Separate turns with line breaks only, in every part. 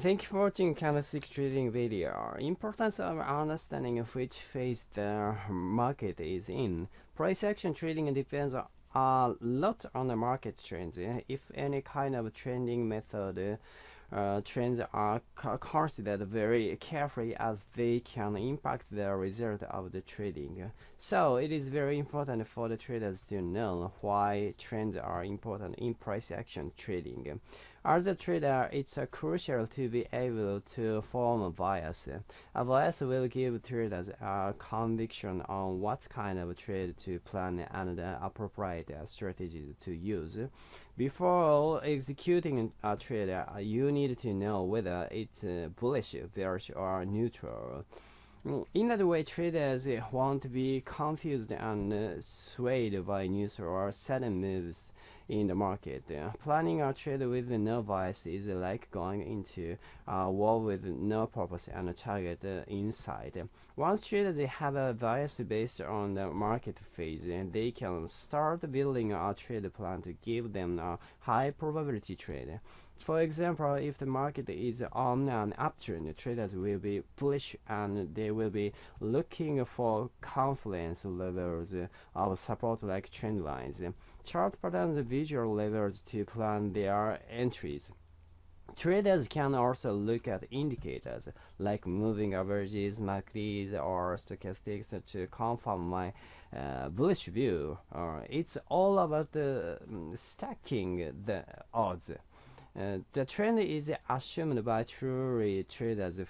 Thank you for watching candlestick trading video. Importance of understanding which phase the market is in. Price action trading depends a lot on the market trends. If any kind of trending method uh, trends are considered very carefully as they can impact the result of the trading. So it is very important for the traders to know why trends are important in price action trading. As a trader, it's uh, crucial to be able to form a bias. A bias will give traders a conviction on what kind of trade to plan and the appropriate strategies to use. Before executing a trade, you need to know whether it's bullish, bearish, or neutral. In that way, traders won't be confused and swayed by news or sudden moves in the market. Uh, planning a trade with no bias is like going into a war with no purpose and a target uh, inside. Once traders have a bias based on the market phase, they can start building a trade plan to give them a high probability trade. For example, if the market is on an uptrend, traders will be bullish and they will be looking for confidence levels of support like trend lines. Chart patterns visual levels to plan their entries. Traders can also look at indicators like moving averages, MACDs, or stochastics to confirm my uh, bullish view. Uh, it's all about um, stacking the odds. Uh, the trend is assumed by truly traders'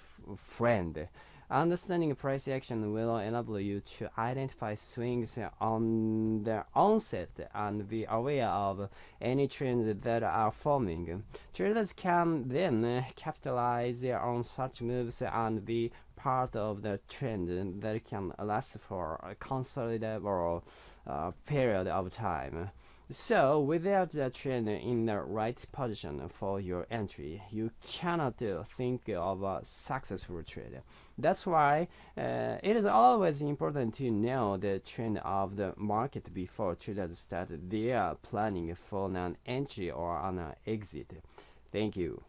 friend. Understanding price action will enable you to identify swings on the onset and be aware of any trends that are forming. Traders can then capitalize on such moves and be part of the trend that can last for a considerable uh, period of time. So, without the trend in the right position for your entry, you cannot think of a successful trade. That's why uh, it is always important to know the trend of the market before traders start their planning for an entry or an exit. Thank you.